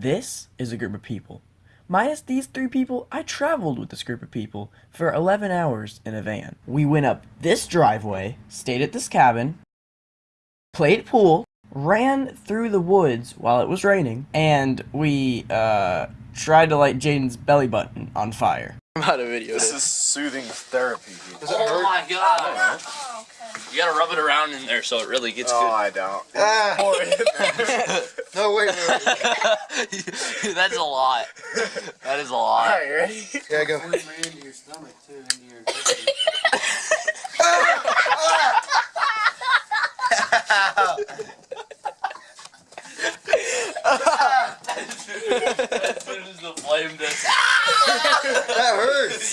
This is a group of people. Minus these three people, I traveled with this group of people for 11 hours in a van. We went up this driveway, stayed at this cabin, played pool, ran through the woods while it was raining, and we uh, tried to light Jaden's belly button on fire. I'm out of video. This is soothing therapy. Does it Oh hurt? my god. You gotta rub it around in there so it really gets good. Oh, I don't. Ah. no, wait, wait, wait. That's a lot. That is a lot. Alright, ready? Yeah, go. into your stomach too, into your As soon as the flame does.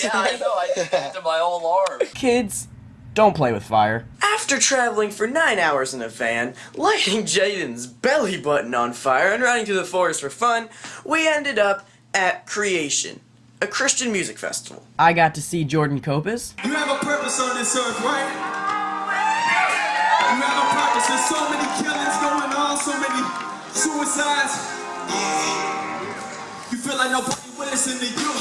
That hurts. Yeah, I know. I did that to my whole arm. Kids, don't play with fire. After traveling for nine hours in a van, lighting Jaden's belly button on fire, and running through the forest for fun, we ended up at Creation, a Christian music festival. I got to see Jordan Copas, You have a purpose on this earth, right? You have a purpose. There's so many killings going on, so many suicides. You feel like nobody will listen to you.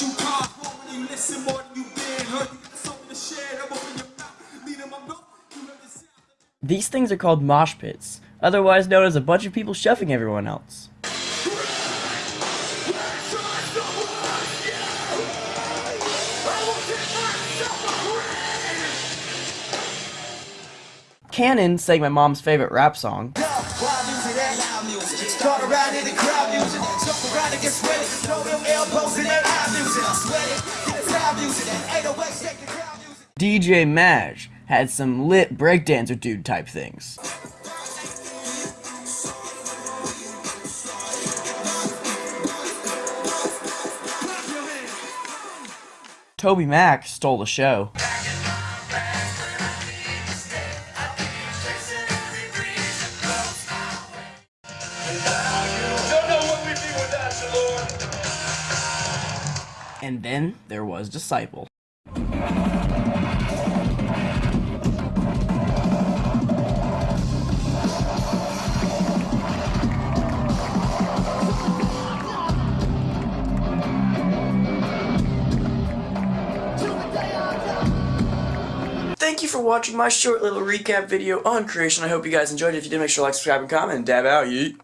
Overlook that this place you call home when you listen more than you've been heard. You got something to share. I'm open your mouth. Leading my mouth. You heard the sound. These things are called mosh pits, otherwise known as a bunch of people shoving everyone else. Canon sang my mom's favorite rap song, Start DJ Maj had some lit breakdancer dude type things. Toby Mac stole the show. And then there was Disciple. You for watching my short little recap video on creation. I hope you guys enjoyed it. If you did, make sure to like, subscribe, and comment. Dab out, yeet.